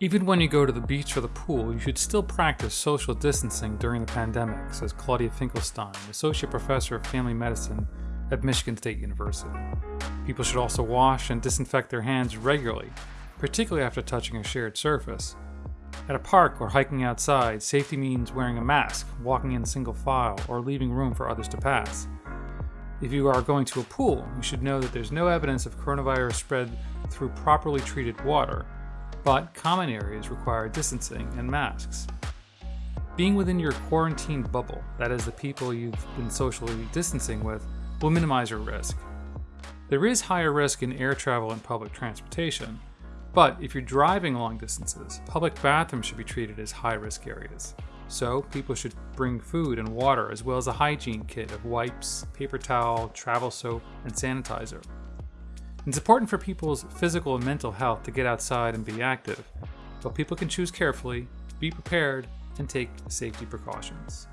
Even when you go to the beach or the pool, you should still practice social distancing during the pandemic, says Claudia Finkelstein, Associate Professor of Family Medicine at Michigan State University. People should also wash and disinfect their hands regularly, particularly after touching a shared surface. At a park or hiking outside, safety means wearing a mask, walking in single file, or leaving room for others to pass. If you are going to a pool, you should know that there's no evidence of coronavirus spread through properly treated water, but common areas require distancing and masks. Being within your quarantine bubble, that is, the people you've been socially distancing with, will minimize your risk. There is higher risk in air travel and public transportation, but if you're driving long distances, public bathrooms should be treated as high risk areas. So, people should bring food and water as well as a hygiene kit of wipes, paper towel, travel soap, and sanitizer. It's important for people's physical and mental health to get outside and be active, but people can choose carefully, be prepared, and take safety precautions.